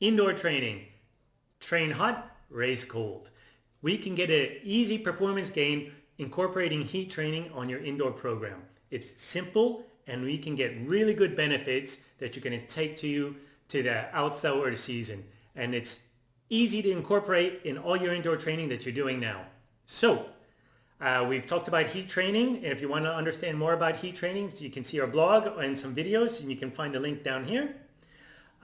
Indoor training. Train hot, race cold. We can get an easy performance gain incorporating heat training on your indoor program. It's simple and we can get really good benefits that you're going to take to you to the outdoor or the season. And it's easy to incorporate in all your indoor training that you're doing now. So uh, we've talked about heat training. If you want to understand more about heat training, you can see our blog and some videos and you can find the link down here.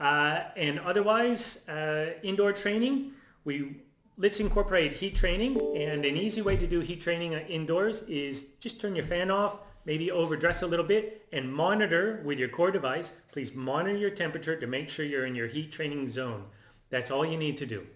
Uh, and otherwise, uh, indoor training, we let's incorporate heat training. And an easy way to do heat training indoors is just turn your fan off, maybe overdress a little bit, and monitor with your core device. Please monitor your temperature to make sure you're in your heat training zone. That's all you need to do.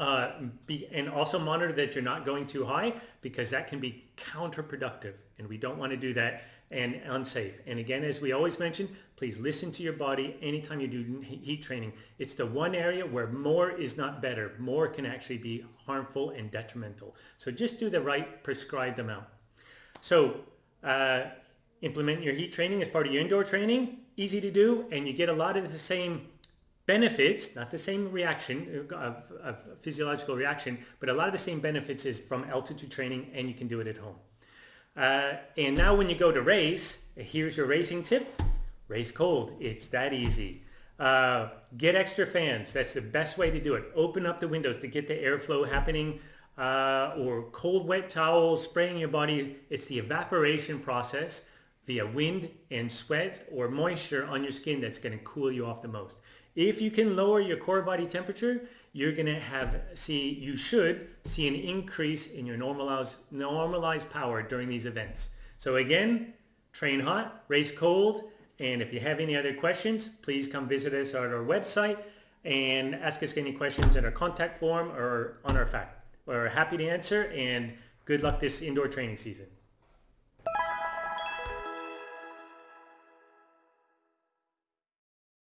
Uh, be, and also monitor that you're not going too high because that can be counterproductive and we don't want to do that and unsafe. And again, as we always mention, please listen to your body anytime you do heat training. It's the one area where more is not better. More can actually be harmful and detrimental. So just do the right prescribed amount. So uh, implement your heat training as part of your indoor training. Easy to do and you get a lot of the same benefits, not the same reaction, uh, of, of physiological reaction, but a lot of the same benefits is from altitude training and you can do it at home. Uh, and now when you go to race, here's your racing tip. Race cold. It's that easy. Uh, get extra fans. That's the best way to do it. Open up the windows to get the airflow happening uh, or cold wet towels spraying your body. It's the evaporation process via wind and sweat or moisture on your skin that's going to cool you off the most. If you can lower your core body temperature, you're going to have see you should see an increase in your normalized normalized power during these events. So again, train hot, race cold, and if you have any other questions, please come visit us at our website and ask us any questions in our contact form or on our FAQ. We're happy to answer and good luck this indoor training season.